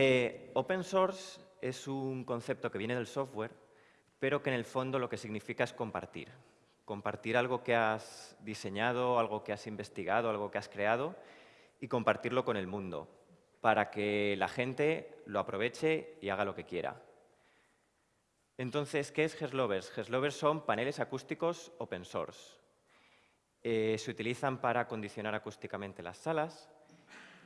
Eh, open source es un concepto que viene del software, pero que en el fondo lo que significa es compartir. Compartir algo que has diseñado, algo que has investigado, algo que has creado y compartirlo con el mundo para que la gente lo aproveche y haga lo que quiera. Entonces, ¿qué es Geslovers? Geslovers son paneles acústicos open source. Eh, se utilizan para acondicionar acústicamente las salas,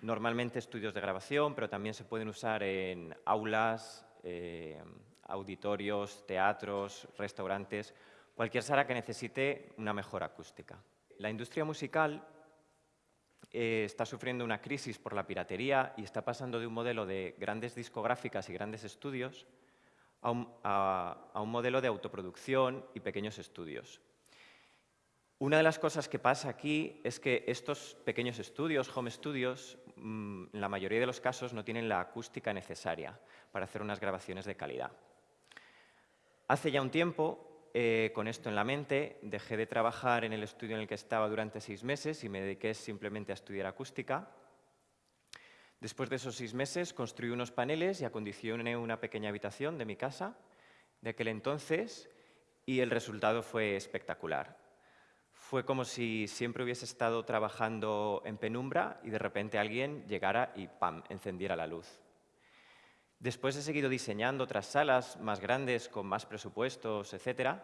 normalmente estudios de grabación, pero también se pueden usar en aulas, eh, auditorios, teatros, restaurantes, cualquier sala que necesite una mejor acústica. La industria musical eh, está sufriendo una crisis por la piratería y está pasando de un modelo de grandes discográficas y grandes estudios a un, modelo de autoproducción y pequeños estudios. Una de las cosas que pasa aquí es que estos pequeños estudios, home studios, en la mayoría de los casos no tienen la acústica necesaria para hacer unas grabaciones de calidad. Hace ya un tiempo eh, con esto en la mente, dejé de trabajar en el estudio en el que estaba durante seis meses y me dediqué simplemente a estudiar acústica. Después de esos seis meses construí unos paneles y acondicioné una pequeña habitación de mi casa de aquel entonces y el resultado fue espectacular. Fue como si siempre hubiese estado trabajando en penumbra y de repente alguien llegara y ¡pam! encendiera la luz. Después he seguido diseñando otras salas más grandes, con más presupuestos, etc.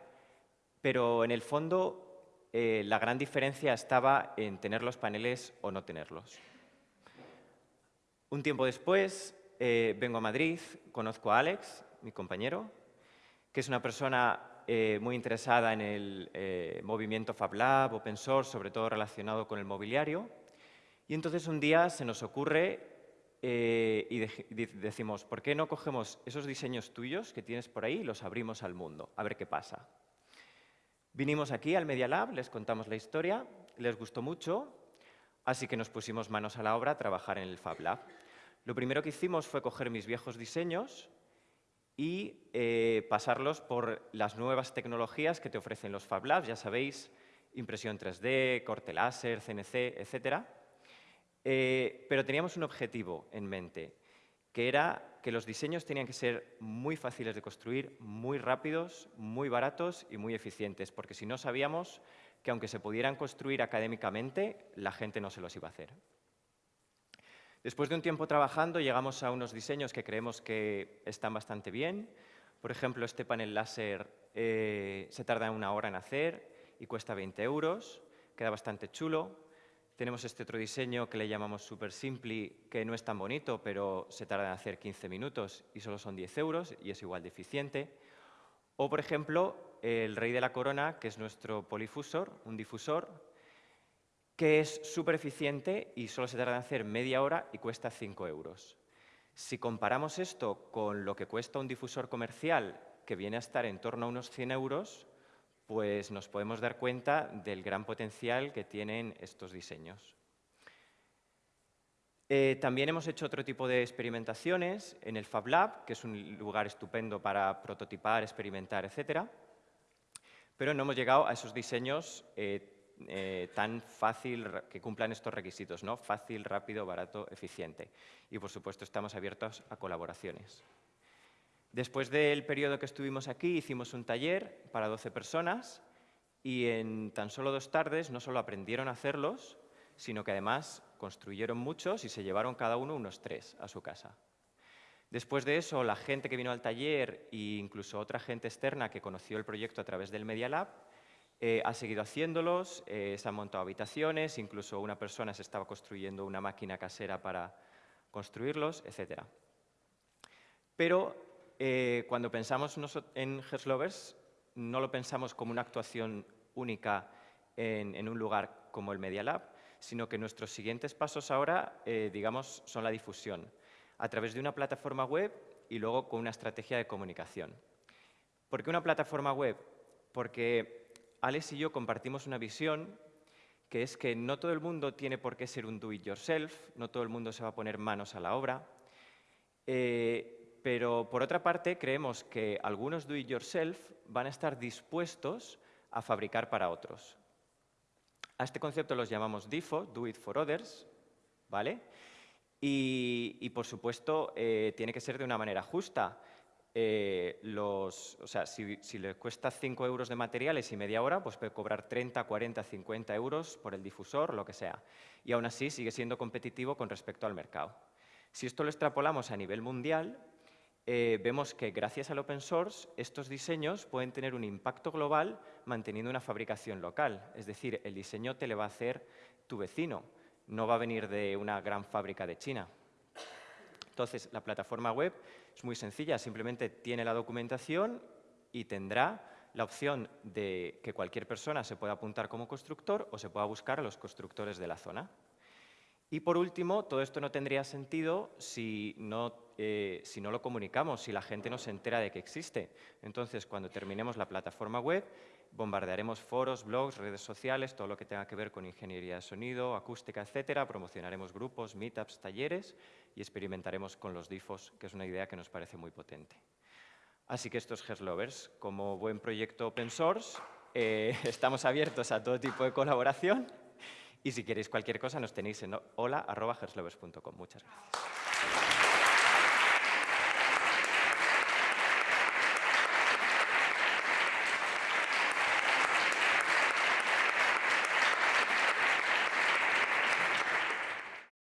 Pero en el fondo eh, la gran diferencia estaba en tener los paneles o no tenerlos. Un tiempo después eh, vengo a Madrid, conozco a Alex, mi compañero, que es una persona eh, muy interesada en el movimiento FabLab, Open Source, sobre todo relacionado con el mobiliario. Y entonces un día se nos ocurre eh, y decimos, ¿por qué no cogemos esos diseños tuyos que tienes por ahí y los abrimos al mundo? A ver qué pasa. Vinimos aquí al Media Lab, les contamos la historia, les gustó mucho, así que nos pusimos manos a la obra a trabajar en el Fab Lab. Lo primero que hicimos fue coger mis viejos diseños y eh, pasarlos por las nuevas tecnologías que te ofrecen los Fab Labs, ya sabéis, impresión 3D, corte láser, CNC, etcétera eh, pero teníamos un objetivo en mente, que era que los diseños tenían que ser muy fáciles de construir, muy rápidos, muy baratos y muy eficientes, porque si no sabíamos que aunque se pudieran construir académicamente, la gente no se los iba a hacer. Después de un tiempo trabajando, llegamos a unos diseños que creemos que están bastante bien. Por ejemplo, este panel láser eh, se tarda una hora en hacer y cuesta 20 euros, queda bastante chulo. Tenemos este otro diseño que le llamamos Super Simply, que no es tan bonito, pero se tarda en hacer 15 minutos y solo son 10 euros y es igual de eficiente. O, por ejemplo, el Rey de la Corona, que es nuestro polifusor, un difusor, que es súper eficiente y solo se tarda en hacer media hora y cuesta 5 euros. Si comparamos esto con lo que cuesta un difusor comercial, que viene a estar en torno a unos 100 euros, pues nos podemos dar cuenta del gran potencial que tienen estos diseños. Eh, también hemos hecho otro tipo de experimentaciones en el Fab Lab, que es un lugar estupendo para prototipar, experimentar, etc. Pero no hemos llegado a esos diseños eh, eh, tan fácil, que cumplan estos requisitos, ¿no? fácil, rápido, barato, eficiente. Y, por supuesto, estamos abiertos a colaboraciones. Después del periodo que estuvimos aquí, hicimos un taller para 12 personas y en tan solo dos tardes no solo aprendieron a hacerlos, sino que además construyeron muchos y se llevaron cada uno unos tres a su casa. Después de eso, la gente que vino al taller e incluso otra gente externa que conoció el proyecto a través del Media Lab eh, ha seguido haciéndolos, eh, se han montado habitaciones, incluso una persona se estaba construyendo una máquina casera para construirlos, etc. Pero eh, cuando pensamos en Herslovers, no lo pensamos como una actuación única en, un lugar como el Media Lab, sino que nuestros siguientes pasos ahora, eh, digamos, son la difusión, a través de una plataforma web y luego con una estrategia de comunicación. ¿Por qué una plataforma web? Porque Alex y yo compartimos una visión que es que no todo el mundo tiene por qué ser un do-it-yourself, no todo el mundo se va a poner manos a la obra, eh, pero, por otra parte, creemos que algunos do-it-yourself van a estar dispuestos a fabricar para otros. A este concepto los llamamos DIFO, Do It for Others, ¿vale? Y, por supuesto, eh, tiene que ser de una manera justa. Eh, los, o sea, si, si, le cuesta 5 euros de materiales y media hora, pues puede cobrar 30, 40, 50 euros por el difusor, lo que sea. Y aún así sigue siendo competitivo con respecto al mercado. Si esto lo extrapolamos a nivel mundial, eh, vemos que gracias al open source estos diseños pueden tener un impacto global manteniendo una fabricación local. Es decir, el diseño te le va a hacer tu vecino, no va a venir de una gran fábrica de China. Entonces, la plataforma web es muy sencilla, simplemente tiene la documentación y tendrá la opción de que cualquier persona se pueda apuntar como constructor o se pueda buscar a los constructores de la zona. Y por último, todo esto no tendría sentido si no, eh, si no lo comunicamos, si la gente no se entera de que existe. Entonces, cuando terminemos la plataforma web, bombardearemos foros, blogs, redes sociales, todo lo que tenga que ver con ingeniería de sonido, acústica, etcétera. Promocionaremos grupos, meetups, talleres y experimentaremos con los DIFOS, que es una idea que nos parece muy potente. Así que estos Lovers, como buen proyecto open source, eh, estamos abiertos a todo tipo de colaboración y si queréis cualquier cosa, nos tenéis en hola.herslovers.com. Muchas gracias.